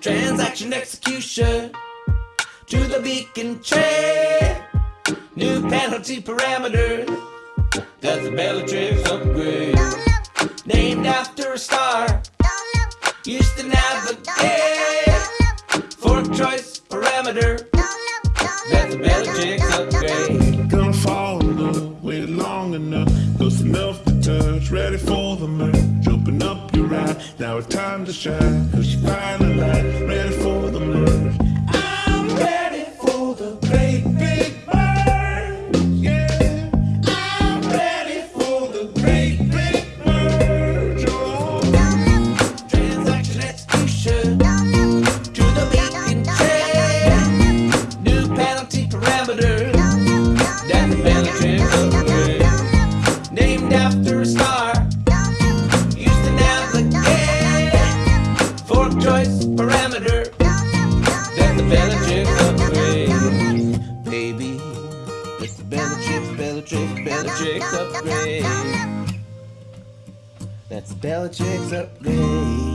Transaction execution to the beacon tray. New penalty parameters. That's a Bellatrix upgrade. Named after a star. Used to navigate. Fork choice parameter. That's a Bellatrix upgrade. Gonna fall in love, wait long enough, close enough to touch, ready for the merge. Jumping up ride, now it's time to shine, cause you finally light, ready for the merge. I'm ready for the great big yeah. I'm ready for the great big merge, oh. Transaction execution to the tray. New penalty parameter. That's upgrade. Named after a star. Choice parameter. That's a Bellatrix upgrade. Baby, it's a Bellatrix, Bellatrix, Bellatrix upgrade. That's a Bellatrix upgrade.